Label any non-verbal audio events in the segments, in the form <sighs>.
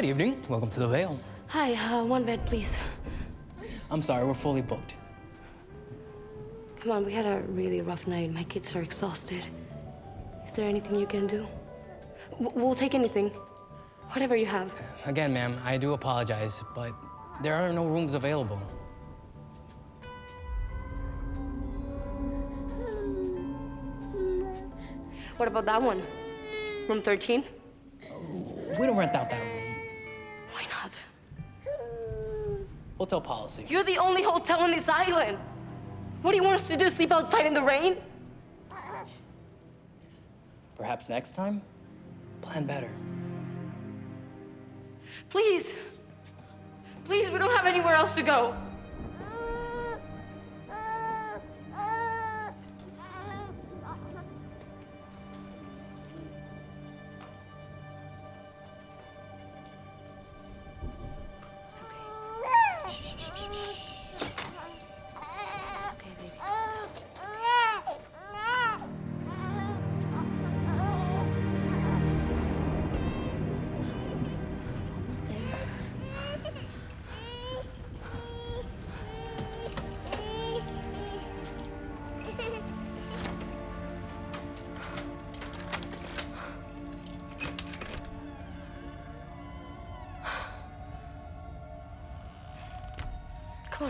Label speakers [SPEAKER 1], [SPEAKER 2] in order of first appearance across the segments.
[SPEAKER 1] Good evening. Welcome to the Vale.
[SPEAKER 2] Hi, uh, one bed, please.
[SPEAKER 1] I'm sorry, we're fully booked.
[SPEAKER 2] Come on, we had a really rough night. My kids are exhausted. Is there anything you can do? W- we'll take anything. Whatever you have.
[SPEAKER 1] Again, ma'am, I do apologize, but there are no rooms available.
[SPEAKER 2] What about that one? Room 13?
[SPEAKER 1] We don't rent out that room.
[SPEAKER 2] Why not?
[SPEAKER 1] Hotel policy.
[SPEAKER 2] You're the only hotel on this island. What do you want us to do? Sleep outside in the rain?
[SPEAKER 1] Perhaps next time, plan better.
[SPEAKER 2] Please. Please, we don't have anywhere else to go.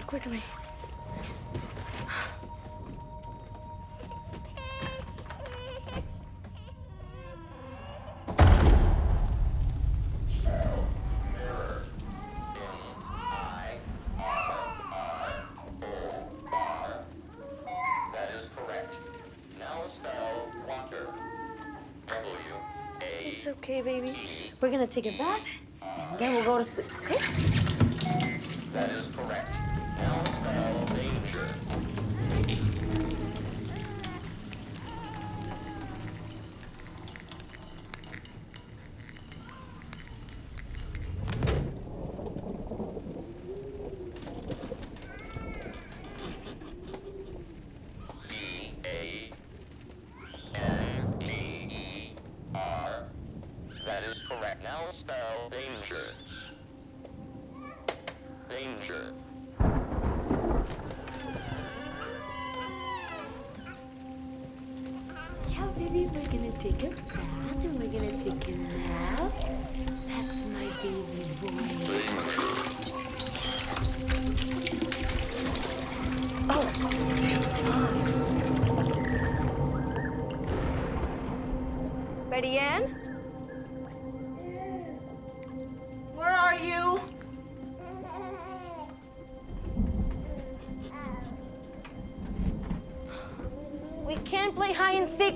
[SPEAKER 3] A
[SPEAKER 4] It's okay, baby. We're gonna take a bath, and then we'll go to sleep, okay?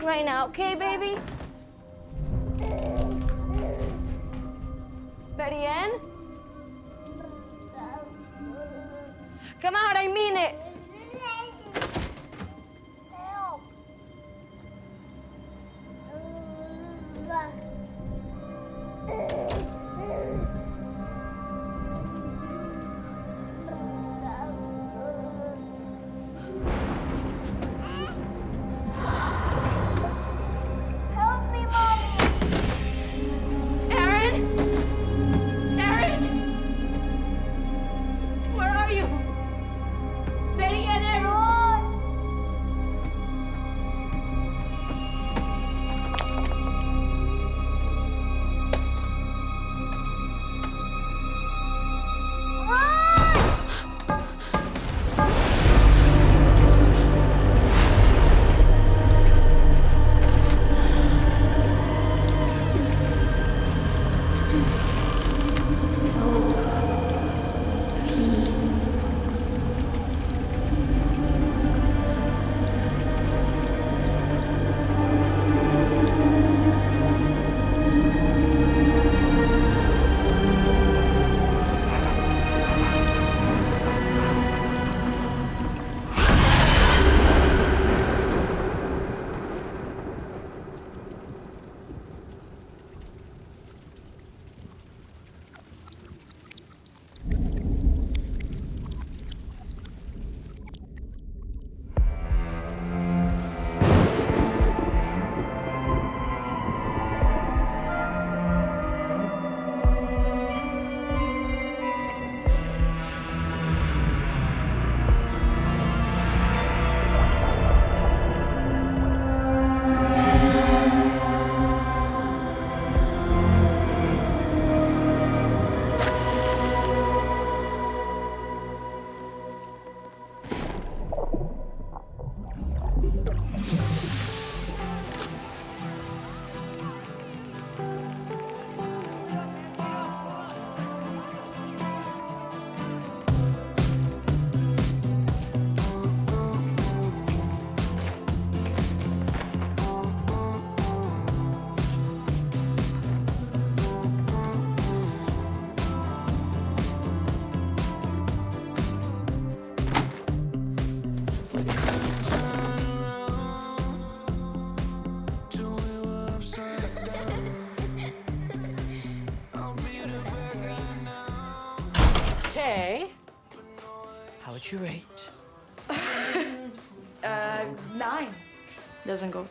[SPEAKER 2] Right now, okay, baby?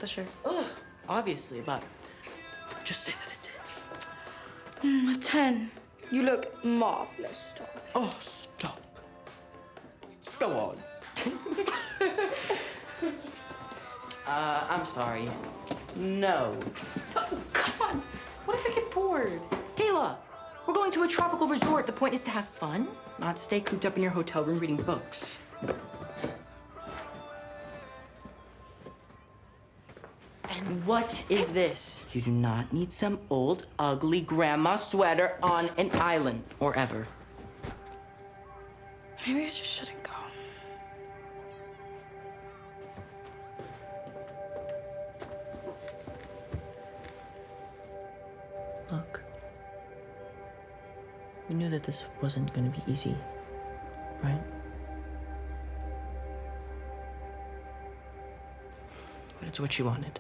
[SPEAKER 5] The shirt.
[SPEAKER 6] Ugh, obviously, but just say that it did.
[SPEAKER 2] A ten. You look marvelous, Tom.
[SPEAKER 6] Oh, stop. Go on. <laughs> uh, I'm sorry. No.
[SPEAKER 5] Oh, Come on. What if I get bored?
[SPEAKER 6] Kayla, we're going to a tropical resort. The point is to have fun, not stay cooped up in your hotel room reading books. And what is this? You do not need some old, ugly grandma sweater on an island or ever.
[SPEAKER 2] Maybe I just shouldn't go.
[SPEAKER 6] Look. We knew that this wasn't going to be easy, right? But it's what you wanted.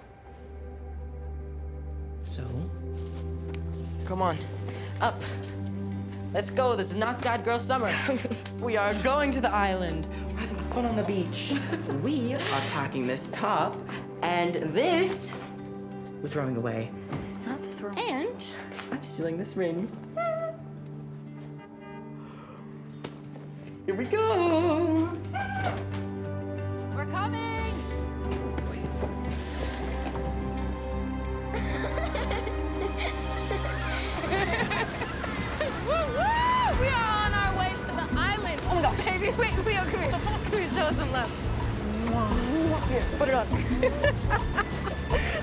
[SPEAKER 6] So, come on, up. Let's go. This is not sad girl summer. <laughs> we are going to the island. We're having fun on the beach. <laughs> we are packing this top, and this we're throwing away.
[SPEAKER 5] That's wrong.
[SPEAKER 6] And I'm stealing this ring. <laughs> Here we go. Put it on. <laughs>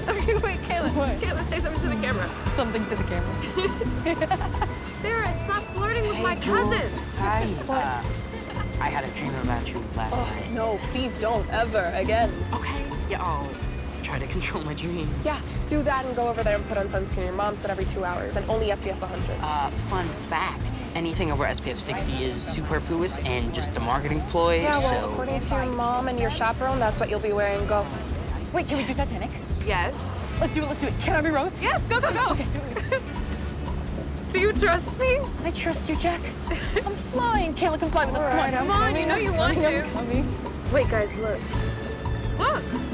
[SPEAKER 4] Okay, wait, Kayla. Kayla, say something to the camera.
[SPEAKER 5] Something to the camera. <laughs>
[SPEAKER 4] Vera, stop flirting with my cousin.
[SPEAKER 7] Hi. <laughs> Uh, I had a dream about you last night.
[SPEAKER 8] No, please don't ever again.
[SPEAKER 6] Okay. Yeah, I'll try to <laughs> control my dreams.
[SPEAKER 8] Yeah, do that and go over there and put on sunscreen. Your mom said every two hours and only SPF 100.
[SPEAKER 7] Uh, fun fact. Anything over SPF 60 is superfluous and just a marketing ploy,
[SPEAKER 8] yeah, well,
[SPEAKER 7] so...
[SPEAKER 8] according to your mom and your chaperone, that's what you'll be wearing. Go.
[SPEAKER 5] Wait, can we do Titanic?
[SPEAKER 4] Yes.
[SPEAKER 5] Let's do it, let's do it. Can I be Rose?
[SPEAKER 4] Yes, go, go, go. Okay. Do <laughs> you trust me?
[SPEAKER 5] I trust you, Jack. I'm flying. Kayla, come fly with us. Come on.
[SPEAKER 4] Come on, you know you want to.
[SPEAKER 8] Wait, guys, look.
[SPEAKER 4] Look.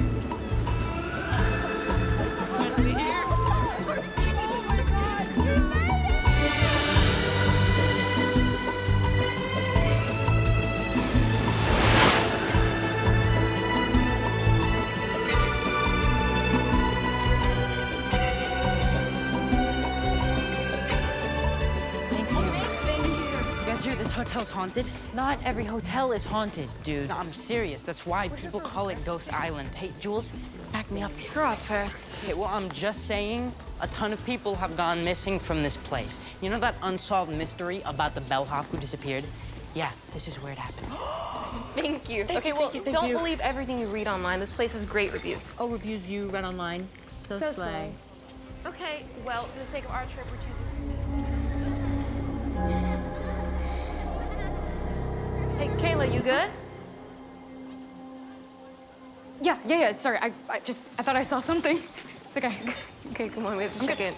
[SPEAKER 6] Haunted?
[SPEAKER 7] Not every hotel is haunted, dude. No, I'm serious. That's why people call it Ghost Island. Hey, Jules, back me up here.
[SPEAKER 4] Grow up first.
[SPEAKER 7] Okay, well, I'm just saying a ton of people have gone missing from this place. You know that unsolved mystery about the bellhop who disappeared? Yeah, this is where it happened. <gasps>
[SPEAKER 8] Thank you.
[SPEAKER 6] Thank
[SPEAKER 8] okay,
[SPEAKER 6] you,
[SPEAKER 8] well,
[SPEAKER 6] thank you, thank
[SPEAKER 8] don't
[SPEAKER 6] you.
[SPEAKER 8] believe everything you read online. This place has great reviews.
[SPEAKER 6] Oh, reviews you read online. So,
[SPEAKER 8] So
[SPEAKER 6] slay.
[SPEAKER 8] Okay, well, for the sake of our trip, we're choosing to. Hey, Kayla, you good?
[SPEAKER 5] Yeah, yeah, yeah. Sorry, I, I just, I thought I saw something. <laughs> It's okay. <laughs>
[SPEAKER 8] Okay, come on, we have to check in.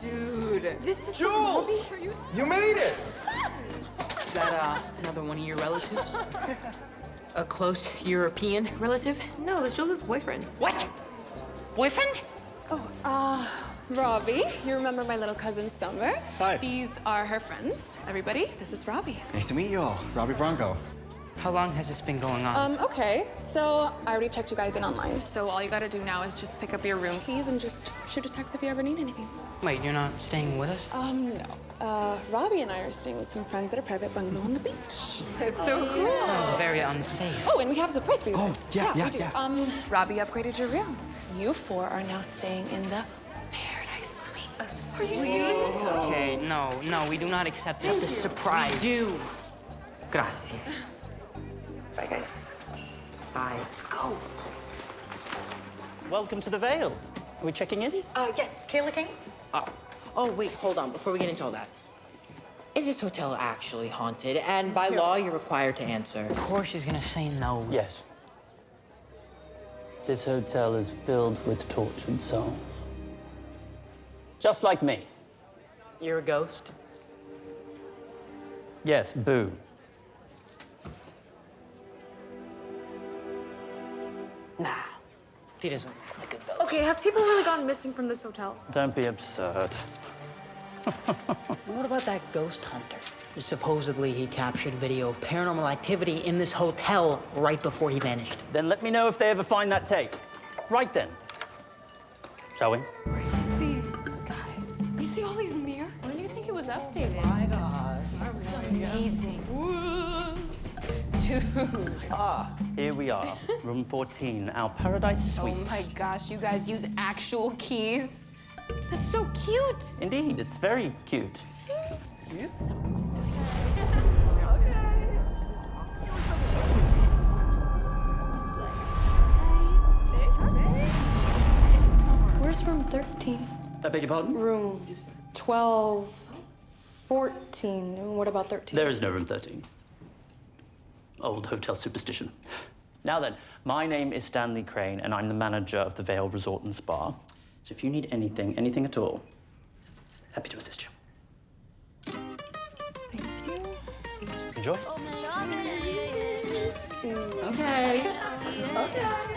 [SPEAKER 5] Dude, this is
[SPEAKER 9] Jules! You made it!
[SPEAKER 6] Is that uh, another one of your relatives? <laughs> A close European relative?
[SPEAKER 8] No, this Jules' boyfriend.
[SPEAKER 6] What? Boyfriend?
[SPEAKER 8] Oh, uh, Robbie, you remember my little cousin Summer?
[SPEAKER 9] Hi.
[SPEAKER 8] These are her friends. Everybody, this is Robbie.
[SPEAKER 9] Nice to meet you all. Robbie Bronco.
[SPEAKER 7] How long has this been going on?
[SPEAKER 8] Um, okay, so I already checked you guys in online. So all you gotta do now is just pick up your room keys and just shoot a text if you ever need anything.
[SPEAKER 7] Wait, you're not staying with us?
[SPEAKER 8] Um, no. Uh, Robbie and I are staying with some friends at a private bungalow on the beach. <laughs> It's so cool.
[SPEAKER 7] Sounds very unsafe.
[SPEAKER 8] Oh, and we have a surprise for you guys.
[SPEAKER 9] Oh,
[SPEAKER 8] guys.
[SPEAKER 9] yeah, yeah,
[SPEAKER 8] we do.
[SPEAKER 9] yeah.
[SPEAKER 8] Um, Robbie upgraded your rooms. You four are now staying in the Paradise Suite. Are you?
[SPEAKER 7] Okay, no, no, we do not accept that. This surprise.
[SPEAKER 6] Do. Grazie.
[SPEAKER 8] Bye, guys.
[SPEAKER 6] Bye. Let's go.
[SPEAKER 7] Welcome to the Vale. Are we checking in?
[SPEAKER 8] Uh, yes, Kayla King.
[SPEAKER 6] Oh, wait, hold on. Before we get into all that,
[SPEAKER 10] Is this hotel actually haunted? And by law, you're required to answer.
[SPEAKER 6] Of course she's gonna say no.
[SPEAKER 11] Yes. This hotel is filled with tortured souls. Just like me.
[SPEAKER 6] You're a ghost?
[SPEAKER 11] Yes, boo.
[SPEAKER 6] Nah. He doesn't look like a ghost.
[SPEAKER 5] Okay, have people really gone missing from this hotel?
[SPEAKER 11] Don't be absurd. <laughs>
[SPEAKER 6] What about that ghost hunter? Supposedly he captured video of paranormal activity in this hotel right before he vanished.
[SPEAKER 11] Then let me know if they ever find that tape. Right then. Shall we?
[SPEAKER 5] See, guys, you see all these mirrors?
[SPEAKER 12] When do you think it was updated?
[SPEAKER 10] My God.
[SPEAKER 5] Amazing.
[SPEAKER 11] Ah, here we are. Room 14, our paradise suite.
[SPEAKER 12] Oh my gosh, you guys use actual keys? That's so cute.
[SPEAKER 11] Indeed, it's very cute. Cute? Okay.
[SPEAKER 8] Where's room 13?
[SPEAKER 11] I beg your pardon?
[SPEAKER 8] Room 12, 14. What about 13?
[SPEAKER 11] There is no room 13. Old hotel superstition. Now then, my name is Stanley Crane, and I'm the manager of the Vale Resort and Spa. So if you need anything, anything at all, happy to assist you.
[SPEAKER 8] Thank you.
[SPEAKER 11] Enjoy.
[SPEAKER 10] Okay.
[SPEAKER 13] I imagine myself inside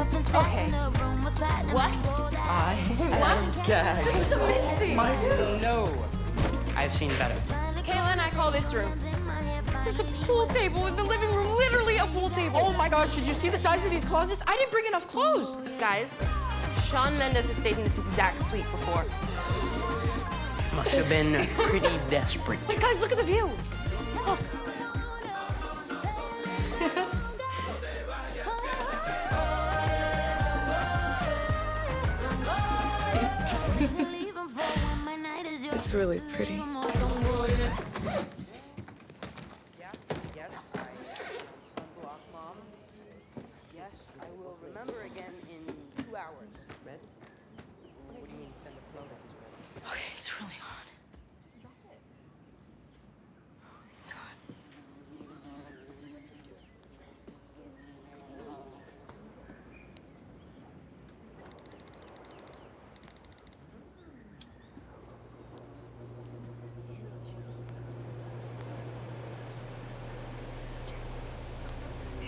[SPEAKER 12] Okay.
[SPEAKER 13] the room was platinum
[SPEAKER 12] What?
[SPEAKER 10] I am gagged.
[SPEAKER 12] This is amazing.
[SPEAKER 6] My No. I've seen better.
[SPEAKER 12] Kayla and I call this room. There's a pool table in the living room, literally a pool table.
[SPEAKER 10] Oh my gosh, did you see the size of these closets? I didn't bring enough clothes.
[SPEAKER 8] Guys, Shawn Mendes has stayed in this exact suite before.
[SPEAKER 6] Must have been pretty desperate.
[SPEAKER 8] But guys, look at the view. Look. Really pretty.
[SPEAKER 6] Yeah, yes, I sunblock, Mom. Yes, I will remember again in two hours. Red? What do you mean send a flow message, Red?
[SPEAKER 8] Okay, it's really hot.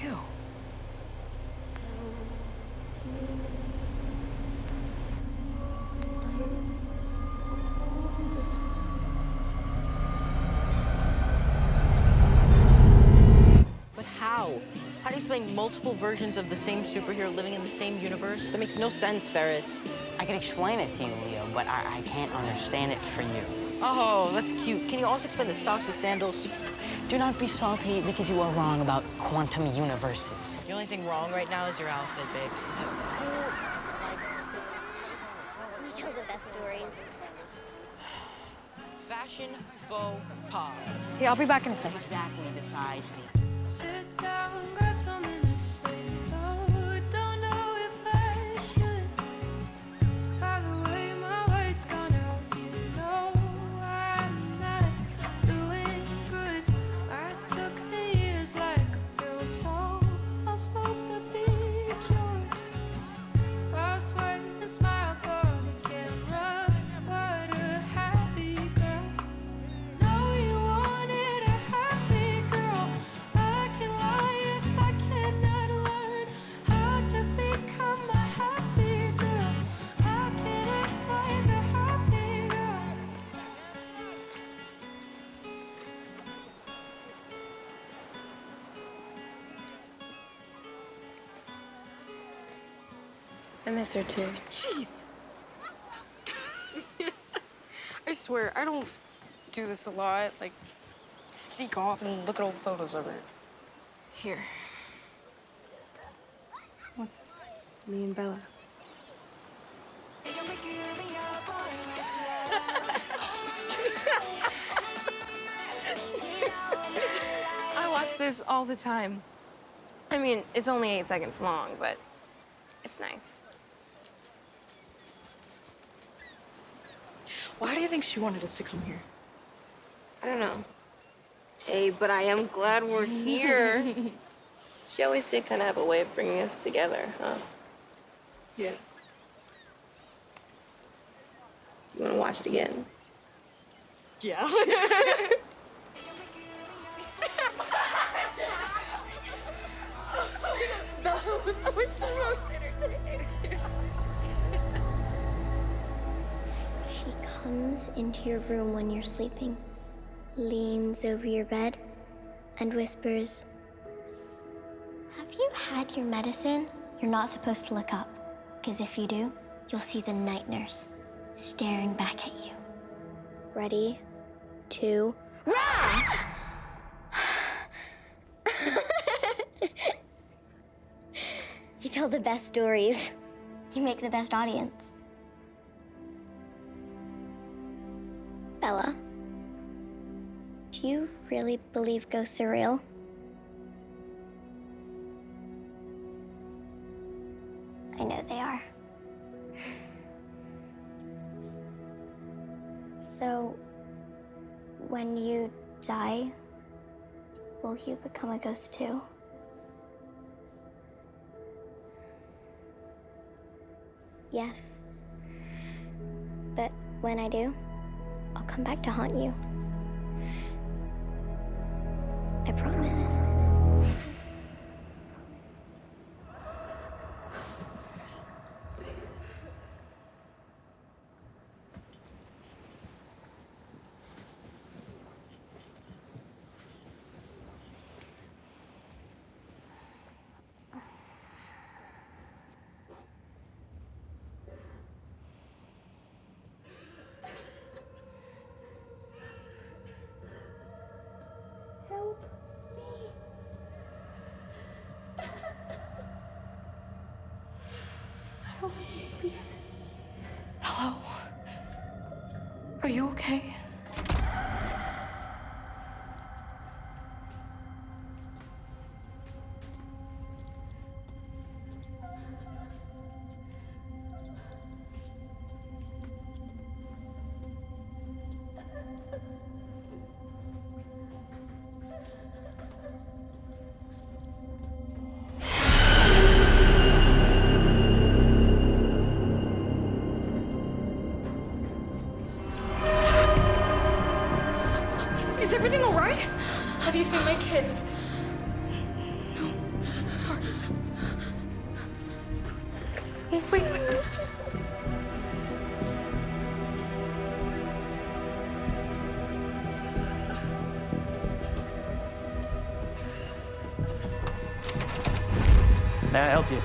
[SPEAKER 10] Ew.
[SPEAKER 8] But how? How do you explain multiple versions of the same superhero living in the same universe? That makes no sense, Ferris.
[SPEAKER 6] I can explain it to you, Leo, but I, I can't understand it for you.
[SPEAKER 8] Oh, that's cute. Can you also explain the socks with sandals?
[SPEAKER 6] Do not be salty because you are wrong about quantum universes.
[SPEAKER 8] The only thing wrong right now is your outfit, babes.
[SPEAKER 13] We told the best stories.
[SPEAKER 8] Fashion faux pas.
[SPEAKER 5] Okay, I'll be back in a second.
[SPEAKER 6] Exactly besides the
[SPEAKER 13] Sit down, got something
[SPEAKER 8] miss her too.
[SPEAKER 5] Jeez. <laughs> I swear, I don't do this a lot. Like, sneak off and look at old photos of her. Here. What's this?
[SPEAKER 8] Me and Bella. <laughs>
[SPEAKER 12] I watch this all the time. I mean, it's only eight seconds long, but it's nice.
[SPEAKER 5] Why do you think she wanted us to come here?
[SPEAKER 2] I don't know. Hey, but I am glad we're here. <laughs> she always did kind of have a way of bringing us together, huh?
[SPEAKER 5] Yeah.
[SPEAKER 2] Do you want to watch it again?
[SPEAKER 5] Yeah. <laughs> <laughs>
[SPEAKER 14] comes into your room when you're sleeping, leans over your bed, and whispers, Have you had your medicine? You're not supposed to look up, because if you do, you'll see the night nurse staring back at you. Ready? Two, run! <laughs> you tell the best stories. You make the best audience. Bella, do you really believe ghosts are real? I know they are. So, when you die, will you become a ghost too? Yes. But when I do, come back to haunt you. I promise.
[SPEAKER 5] You okay?
[SPEAKER 11] May I help you?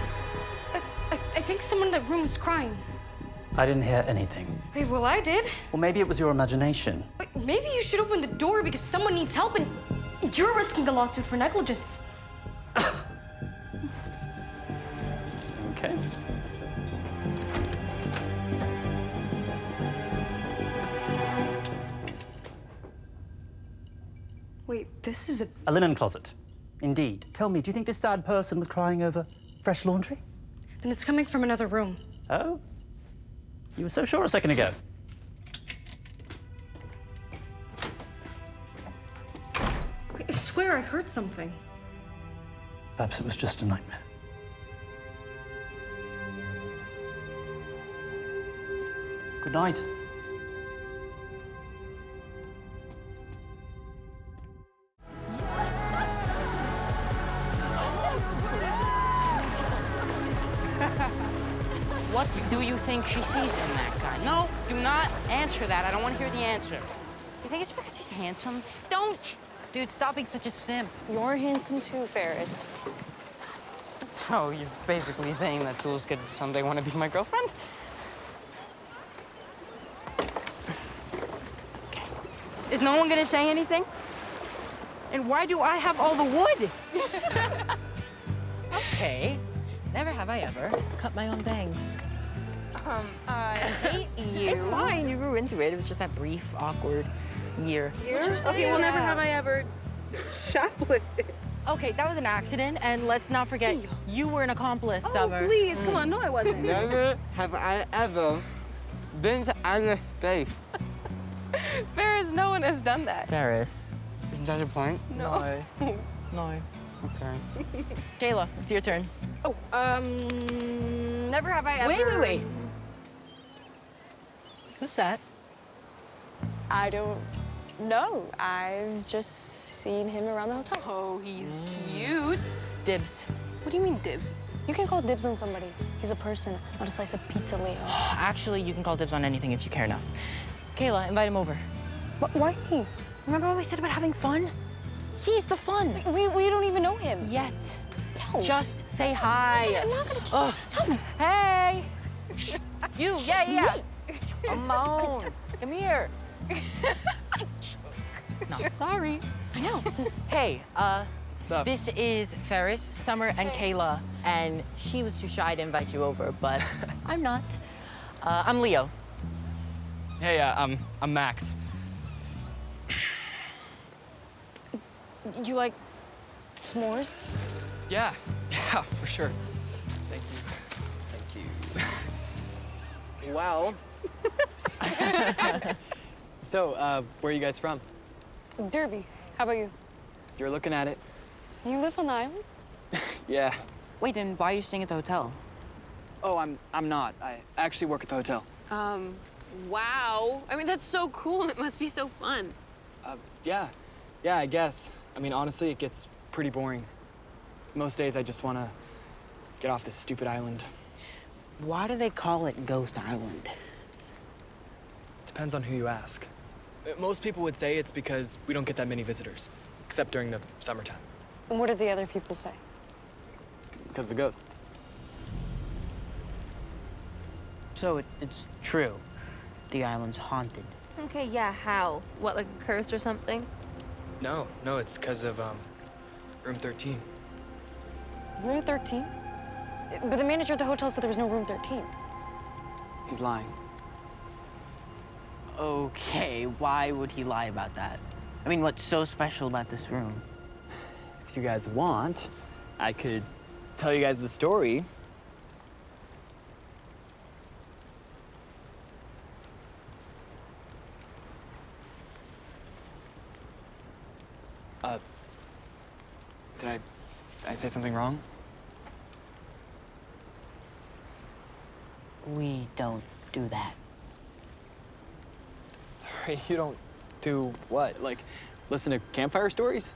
[SPEAKER 5] I, I, I think someone in that room was crying.
[SPEAKER 11] I didn't hear anything.
[SPEAKER 5] Hey, well, I did.
[SPEAKER 11] Well, maybe it was your imagination.
[SPEAKER 5] Wait, maybe you should open the door because someone needs help and you're risking a lawsuit for negligence. <coughs>
[SPEAKER 11] Okay.
[SPEAKER 5] Wait, this is a.
[SPEAKER 11] A linen closet. Indeed. Tell me, do you think this sad person was crying over fresh laundry?
[SPEAKER 5] Then it's coming from another room.
[SPEAKER 11] Oh? You were so sure a second ago.
[SPEAKER 5] Wait, I swear I heard something.
[SPEAKER 11] Perhaps it was just a nightmare. Good night.
[SPEAKER 7] Think she sees in that guy? No, do not answer that. I don't want to hear the answer. You think it's because he's handsome? Don't!
[SPEAKER 6] Dude, stop being such a simp.
[SPEAKER 5] You're handsome too, Ferris.
[SPEAKER 7] So you're basically saying that Jules could someday want to be my girlfriend? Okay. Is no one gonna say anything? And why do I have all the wood? <laughs>
[SPEAKER 6] Okay. Never have I ever cut my own bangs.
[SPEAKER 5] Um, I hate <laughs> you.
[SPEAKER 6] It's fine. You grew into it. It was just that brief, awkward year.
[SPEAKER 5] Okay, well, never have I ever shoplifted.
[SPEAKER 6] Okay, that was an accident, and let's not forget, you were an accomplice, Summer.
[SPEAKER 5] Oh, please, come on. No, I wasn't.
[SPEAKER 12] Never have I ever been to outer <laughs> space.
[SPEAKER 5] Ferris, no one has done that.
[SPEAKER 6] Ferris.
[SPEAKER 7] Isn't that your point?
[SPEAKER 5] No.
[SPEAKER 6] No. <laughs>
[SPEAKER 7] Okay.
[SPEAKER 6] Kayla, it's your turn.
[SPEAKER 5] Oh, um, never have I ever.
[SPEAKER 6] Wait, wait, wait. Who's that?
[SPEAKER 5] I don't know. I've just seen him around the hotel.
[SPEAKER 12] Oh, he's cute.
[SPEAKER 6] Dibs.
[SPEAKER 12] What do you mean dibs?
[SPEAKER 5] You can call dibs on somebody. He's a person, not a slice of pizza, Leo. <gasps>
[SPEAKER 6] Actually, you can call dibs on anything if you care enough. Kayla, invite him over.
[SPEAKER 5] But why?
[SPEAKER 6] Remember what we said about having fun? He's the fun.
[SPEAKER 5] We, we don't even know him.
[SPEAKER 6] Yet.
[SPEAKER 5] No.
[SPEAKER 6] Just say hi.
[SPEAKER 5] I'm not gonna.
[SPEAKER 6] Ugh. Hey. <laughs> you, yeah, yeah. Amon, come here. <laughs> no, sorry. I know. <laughs> hey, uh,
[SPEAKER 9] up?
[SPEAKER 6] this is Ferris, Summer, and Kayla, and she was too shy to invite you over, but <laughs> I'm not. Uh, I'm Leo.
[SPEAKER 9] Hey, uh, I'm, I'm Max.
[SPEAKER 5] You like s'mores?
[SPEAKER 9] Yeah, yeah, for sure. Thank you. Thank you. wow. <laughs> so, uh, where are you guys from?
[SPEAKER 5] Derby. How about you?
[SPEAKER 9] You're looking at it.
[SPEAKER 5] You live on the island? <laughs>
[SPEAKER 9] Yeah.
[SPEAKER 6] Wait, then why are you staying at the hotel?
[SPEAKER 9] Oh, I'm, I'm not. I actually work at the hotel.
[SPEAKER 12] Um, wow. I mean, that's so cool. It must be so fun.
[SPEAKER 9] Uh, yeah. Yeah, I guess. I mean, honestly, it gets pretty boring. Most days I just want to get off this stupid island.
[SPEAKER 6] Why do they call it Ghost Island?
[SPEAKER 9] Depends on who you ask. Uh, Most people would say it's because we don't get that many visitors, except during the summertime.
[SPEAKER 5] And what did the other people say?
[SPEAKER 9] Because the ghosts.
[SPEAKER 6] So it, it's true. The island's haunted.
[SPEAKER 12] Okay, yeah, how? What, like a curse or something?
[SPEAKER 9] No, no, it's because of um, room 13.
[SPEAKER 5] Room 13? But the manager of the hotel said there was no room 13.
[SPEAKER 9] He's lying.
[SPEAKER 6] Okay, why would he lie about that? I mean, what's so special about this room?
[SPEAKER 9] If you guys want, I could tell you guys the story. Uh, did I, did I say something wrong?
[SPEAKER 6] We don't do that.
[SPEAKER 9] Sorry, <laughs> you don't do what? Like, listen to campfire stories?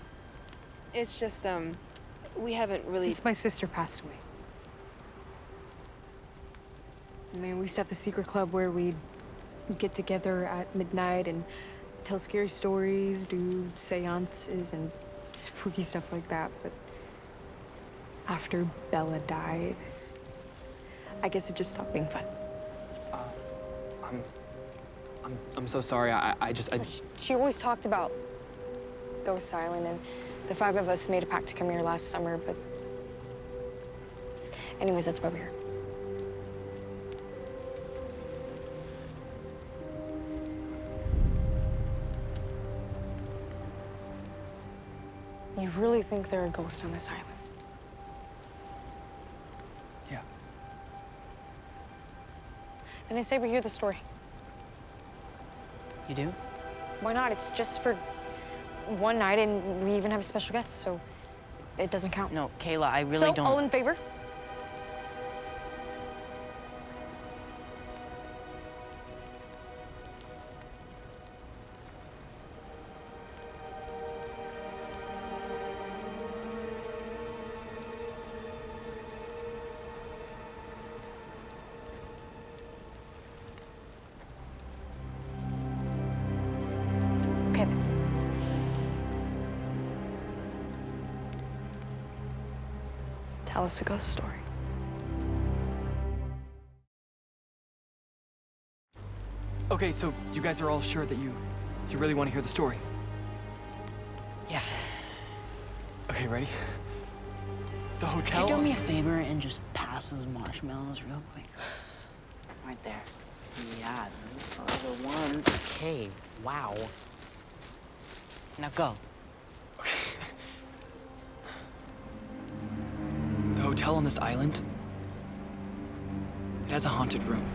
[SPEAKER 12] It's just, um, we haven't really.
[SPEAKER 5] Since my sister passed away. I mean, we used to have the secret club where we'd get together at midnight and tell scary stories, do seances, and spooky stuff like that. But after Bella died, I guess it just stopped being fun.
[SPEAKER 9] I'm, I'm, I'm so sorry. I, I just, I,
[SPEAKER 5] She always talked about Ghost Island, and the five of us made a pact to come here last summer, but. Anyways, that's why we're here. You really think there are ghosts on this island?
[SPEAKER 9] Yeah.
[SPEAKER 5] Then I say we hear the story.
[SPEAKER 6] You do?
[SPEAKER 5] Why not? It's just for one night, and we even have a special guest, so it doesn't count.
[SPEAKER 6] No, Kayla, I really
[SPEAKER 5] so,
[SPEAKER 6] don't.
[SPEAKER 5] So, all in favor? Tell a ghost story.
[SPEAKER 9] okay, so you guys are all sure that you, you really want to hear the story?
[SPEAKER 6] Yeah.
[SPEAKER 9] Okay, ready? The
[SPEAKER 6] Could
[SPEAKER 9] hotel.
[SPEAKER 6] you do me a favor and just pass those marshmallows real quick? <sighs> Right there. Yeah, those are the ones. Okay, wow. Now go.
[SPEAKER 9] Hotel on this island. It has a haunted room.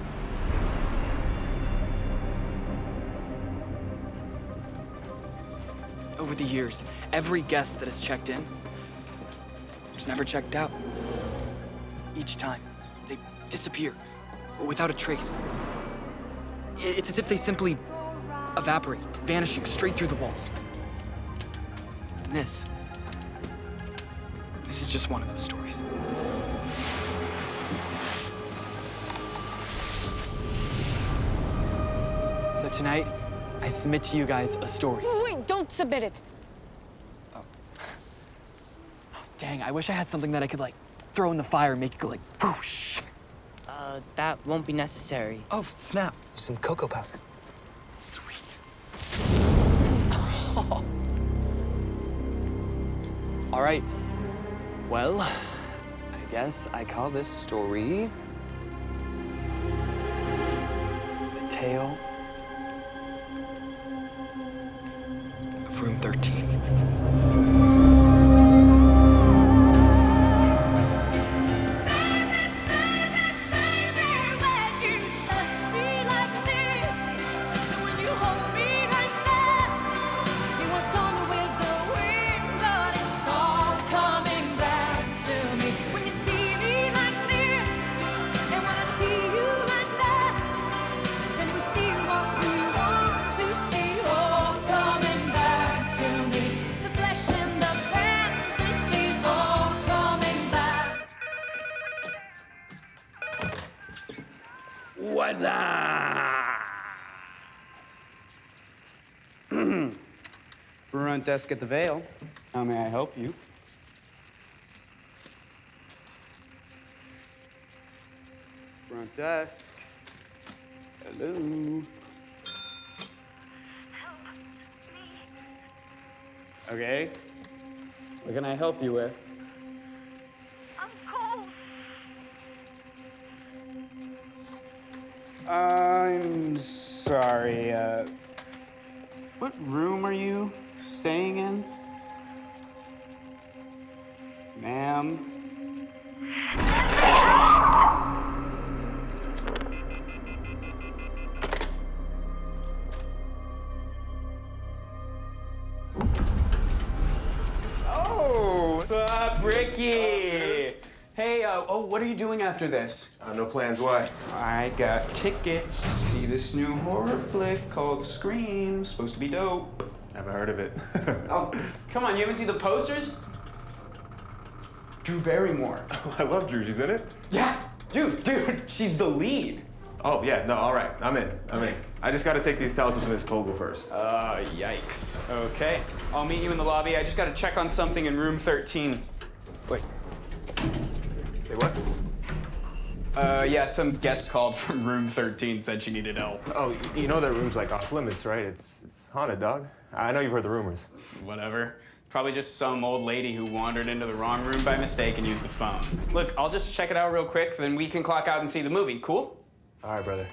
[SPEAKER 9] over the years, every guest that has checked in has never checked out. Each time, they disappear without a trace. It's as if they simply evaporate, vanishing straight through the walls. And this, this is just one of those stories. So tonight, I submit to you guys a story.
[SPEAKER 4] Wait, don't submit it.
[SPEAKER 9] oh Dang, I wish I had something that I could like throw in the fire and make it go like whoosh.
[SPEAKER 6] Uh, that won't be necessary.
[SPEAKER 9] Oh, snap. Some cocoa powder. Sweet. <laughs> All right. Well, I guess I call this story The Tale of Room 13.
[SPEAKER 15] Desk at the Vale. How may I help you? Front desk. Hello. Okay. What can I help you with? I'm cold. I'm sorry. Uh, what room are you staying in? Ma'am? Oh, what's up, Ricky? Hey, uh, oh, what are you doing after this?
[SPEAKER 16] Uh, no plans, why?
[SPEAKER 15] I got tickets to see this new horror flick called Scream. Supposed to be dope.
[SPEAKER 16] Never heard of it. <laughs>
[SPEAKER 15] Oh, come on, you haven't seen the posters? Drew Barrymore.
[SPEAKER 16] Oh, <laughs> I love Drew. She's in it?
[SPEAKER 15] Yeah, dude, dude, <laughs> she's the lead.
[SPEAKER 16] Oh, yeah. No, all right. I'm in. I'm in. I just got to take these towels to Miss Kogel first.
[SPEAKER 15] Uh, yikes. Okay, I'll meet you in the lobby. I just gotta check on something in room 13. Wait.
[SPEAKER 16] Say what?
[SPEAKER 15] Uh, yeah, some guest called from room 13 said she needed help.
[SPEAKER 16] Oh, you know that room's like off limits, right? It's, it's haunted, dog. I know you've heard the rumors.
[SPEAKER 15] Whatever. Probably just some old lady who wandered into the wrong room by mistake and used the phone. Look, I'll just check it out real quick, then we can clock out and see the movie. Cool?
[SPEAKER 16] All right, brother.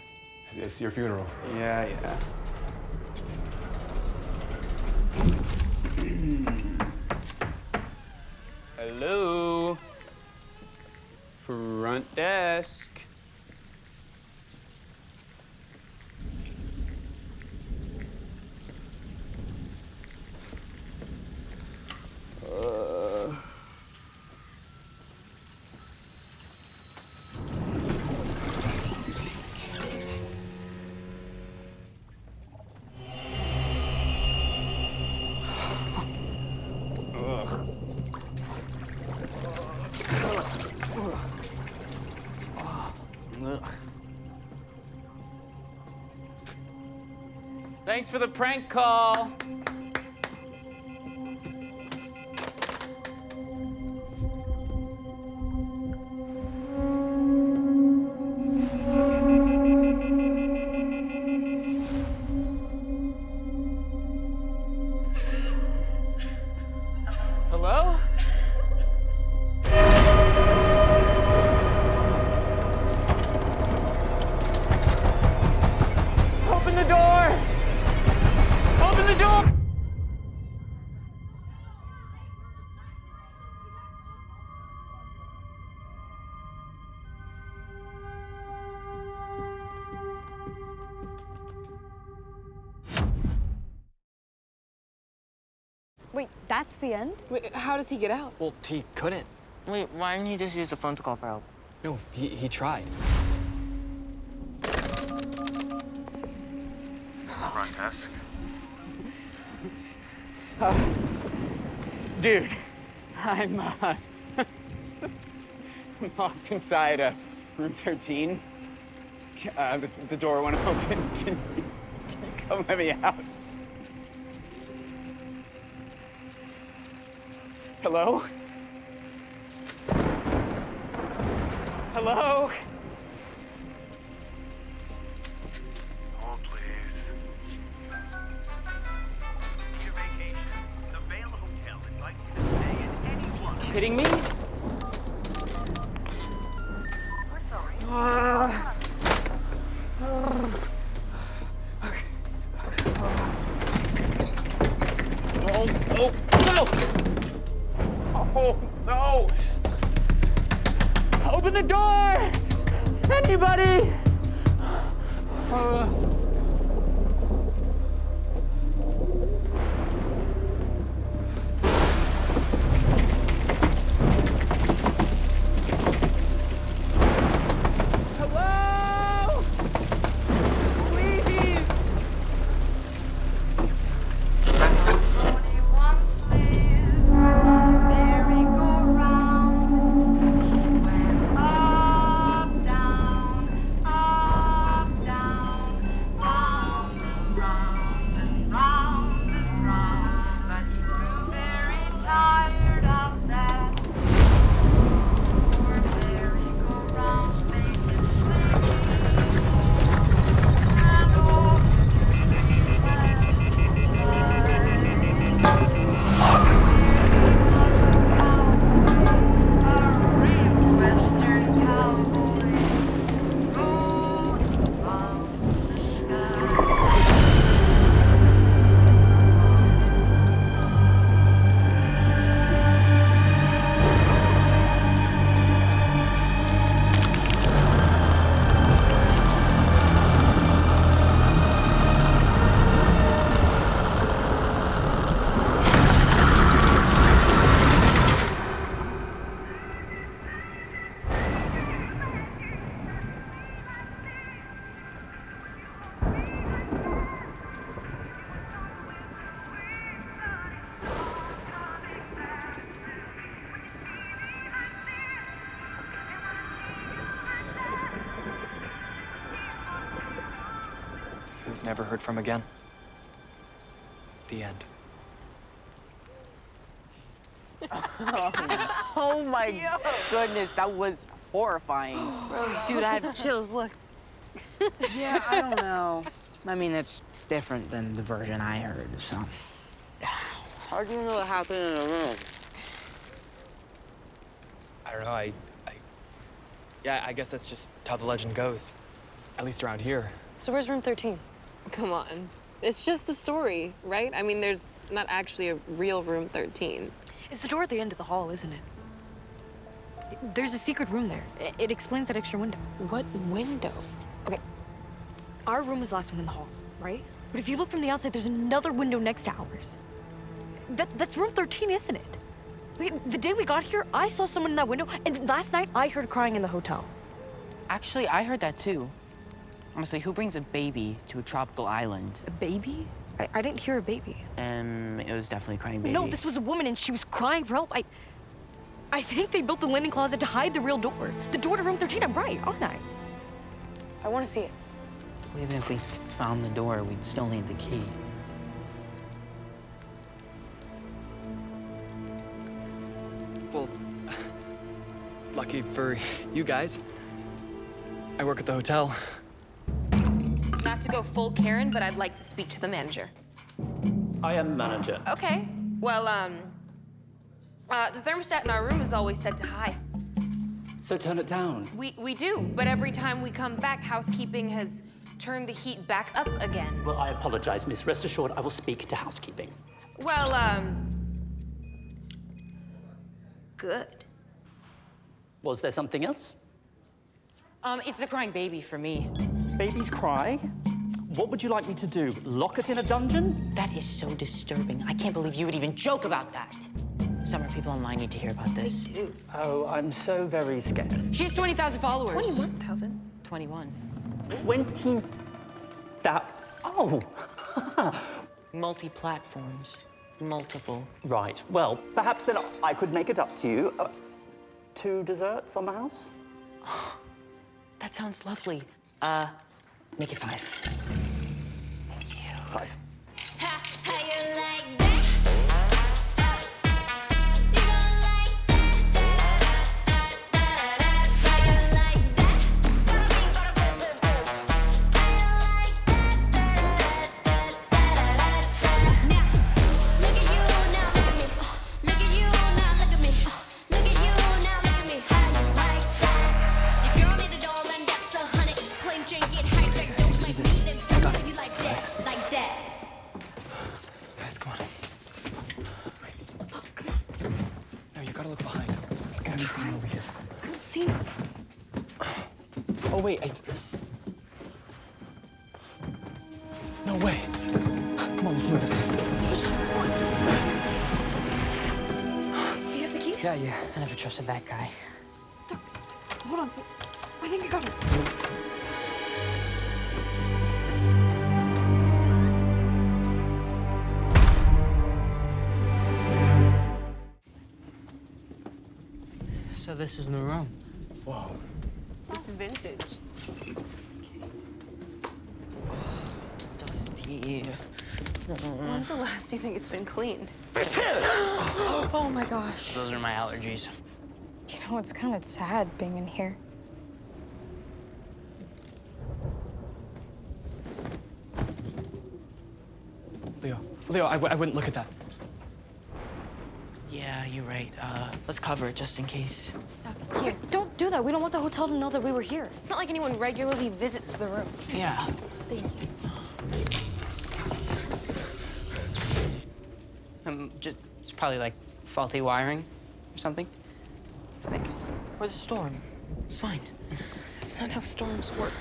[SPEAKER 16] It's your funeral.
[SPEAKER 15] Yeah, yeah. <clears throat> Hello? Front desk. Uh... Thanks for the prank call. The
[SPEAKER 5] end?
[SPEAKER 8] Wait, how does he get out?
[SPEAKER 9] Well, he couldn't.
[SPEAKER 6] Wait, why didn't he just use the phone to call for help?
[SPEAKER 9] No, he, he tried.
[SPEAKER 15] Front desk.
[SPEAKER 13] Dude, I'm uh, <laughs> locked inside uh, room 13. Uh, the, the door won't <laughs> open. Can you, can you come let me out? Hello? Hello?
[SPEAKER 9] Was never heard from again. The end. <laughs>
[SPEAKER 6] oh my goodness, that was horrifying. <gasps>
[SPEAKER 8] Dude, I have chills. Look.
[SPEAKER 17] Yeah, I don't know. I mean, it's different than the version I heard, so.
[SPEAKER 6] How do you know what happened in a room?
[SPEAKER 9] I don't know, I, I... Yeah, I guess that's just how the legend goes. At least around here.
[SPEAKER 8] So where's room 13? Come on. It's just a story, right? I mean, there's not actually a real room 13.
[SPEAKER 5] It's the door at the end of the hall, isn't it? There's a secret room there. It, it explains that extra window.
[SPEAKER 8] What window?
[SPEAKER 5] Okay. Our room was the last one in the hall, right? But if you look from the outside, there's another window next to ours. That, that's room 13, isn't it? Wait, the day we got here, I saw someone in that window, and last night I heard crying in the hotel.
[SPEAKER 6] Actually, I heard that too. Honestly, who brings a baby to a tropical island?
[SPEAKER 5] A baby? I, I didn't hear a baby.
[SPEAKER 6] Um, it was definitely a crying baby.
[SPEAKER 5] No, this was a woman, and she was crying for help. I, I think they built the linen closet to hide the real door. The door to room 13. I'm right, aren't I?
[SPEAKER 8] I want to see it.
[SPEAKER 6] Well, Even if we found the door, we'd still need the key.
[SPEAKER 9] Well, lucky for you guys, I work at the hotel.
[SPEAKER 12] Not to go full Karen, but I'd like to speak to the manager.
[SPEAKER 11] I am manager.
[SPEAKER 12] Okay. Well, um, uh, the thermostat in our room is always set to high.
[SPEAKER 11] So turn it down.
[SPEAKER 12] We we do, but every time we come back, housekeeping has turned the heat back up again.
[SPEAKER 11] Well, I apologize, miss. Rest assured, I will speak to housekeeping.
[SPEAKER 12] Well, um, good.
[SPEAKER 11] Was there something else?
[SPEAKER 6] Um, it's the crying baby for me.
[SPEAKER 11] Babies cry? What would you like me to do? Lock it in a dungeon?
[SPEAKER 6] That is so disturbing. I can't believe you would even joke about that. Summer, people online need to hear about this.
[SPEAKER 13] They do.
[SPEAKER 11] Oh, I'm so very scared.
[SPEAKER 6] She has 20,000 followers.
[SPEAKER 13] 21,000.
[SPEAKER 6] 21.
[SPEAKER 11] 20. That. Oh! <laughs>
[SPEAKER 6] Multi platforms. Multiple.
[SPEAKER 11] Right. Well, perhaps then I could make it up to you. Uh, two desserts on the house? <gasps>
[SPEAKER 6] That sounds lovely. Uh, make it five.
[SPEAKER 11] Five.
[SPEAKER 9] Gotta look behind. It's gotta be someone over here.
[SPEAKER 2] I don't see him.
[SPEAKER 9] Oh, wait. I... No way. Come on, let's move this.
[SPEAKER 2] Do you have the key?
[SPEAKER 6] Yeah, yeah. I never trusted that guy. This is the room.
[SPEAKER 9] Whoa.
[SPEAKER 12] It's vintage.
[SPEAKER 6] Dusty.
[SPEAKER 12] When's the last you think it's been cleaned? <gasps>
[SPEAKER 6] oh my gosh.
[SPEAKER 18] Those are my allergies.
[SPEAKER 5] You know, it's kind of sad being in here.
[SPEAKER 9] Leo. Leo, I, w- I wouldn't look at that.
[SPEAKER 6] Yeah, you're right. Uh, let's cover it just in case.
[SPEAKER 2] Here, don't do that. We don't want the hotel to know that we were here.
[SPEAKER 13] It's not like anyone regularly visits the room.
[SPEAKER 6] Yeah.
[SPEAKER 2] Thank you.
[SPEAKER 18] Um, just, it's probably like faulty wiring or something. I think.
[SPEAKER 6] Or the storm. It's fine.
[SPEAKER 13] That's not how storms work.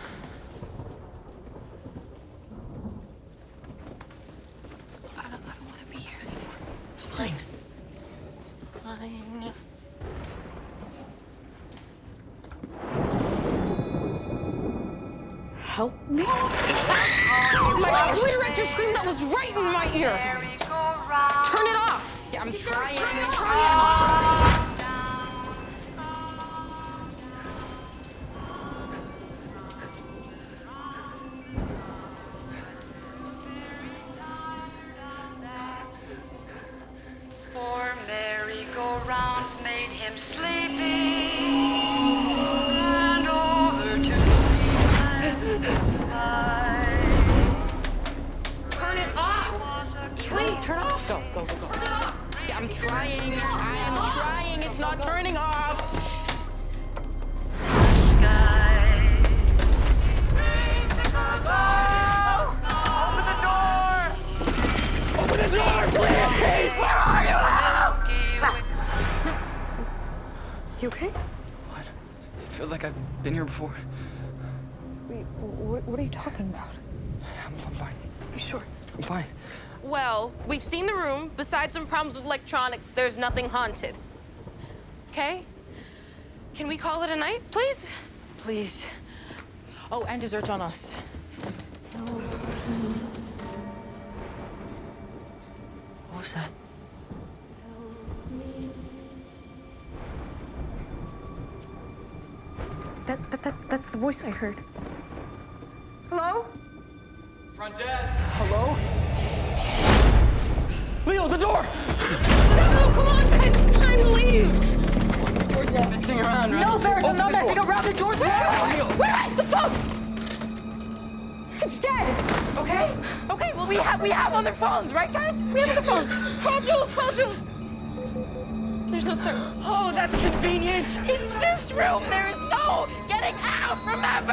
[SPEAKER 13] Problems with electronics, there's nothing haunted. Okay? Can we call it a night, please?
[SPEAKER 6] Please. Oh, and desserts on us. What was that?
[SPEAKER 5] That, that, that, that's the voice I heard. Hello?
[SPEAKER 9] Front desk. Hello? Leo, the door!
[SPEAKER 13] No, come on, guys, it's time to leave!
[SPEAKER 9] Messing around, right?
[SPEAKER 5] No, there's
[SPEAKER 9] Open
[SPEAKER 5] no
[SPEAKER 9] the
[SPEAKER 5] messing
[SPEAKER 9] door.
[SPEAKER 5] around the doors.
[SPEAKER 9] Leo.
[SPEAKER 5] Wait, wait, the phone! It's dead.
[SPEAKER 6] Okay. Okay. Well, we have we have other phones, right, guys? We have other phones.
[SPEAKER 13] Call Jules, call Jules! There's no service.
[SPEAKER 6] Oh, that's convenient. It's this room. There is no getting out. Remember.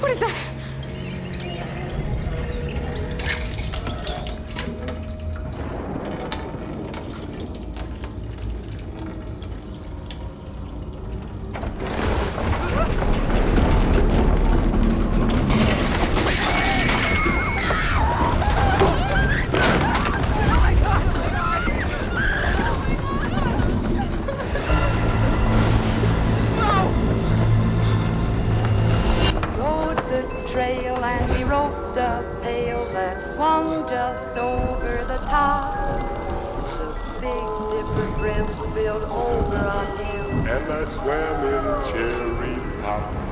[SPEAKER 5] What is that?
[SPEAKER 13] and we rode the pail that swung just over the top. The big dipper brim spilled over on you.
[SPEAKER 5] And I swam in cherry pop.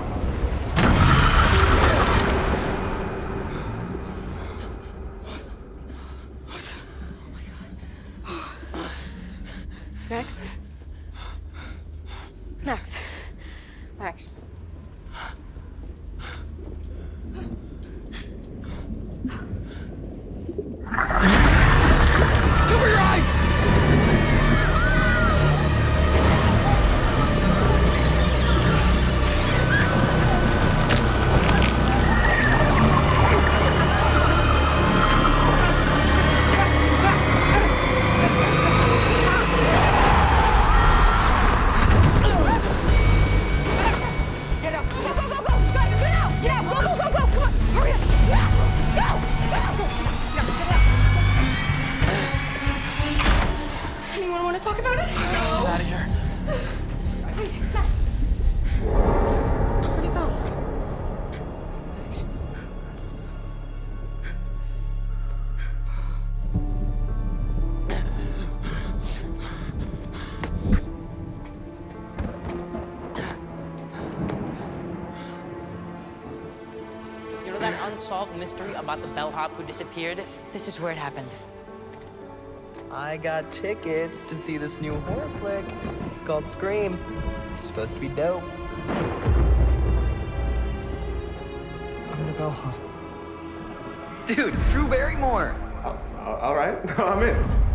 [SPEAKER 6] Unsolved mystery about the bellhop who disappeared? This is where it happened.
[SPEAKER 9] I got tickets to see this new horror flick. It's called Scream. It's supposed to be dope. I'm the bellhop. Dude, Drew Barrymore.
[SPEAKER 16] All right, <laughs> I'm in.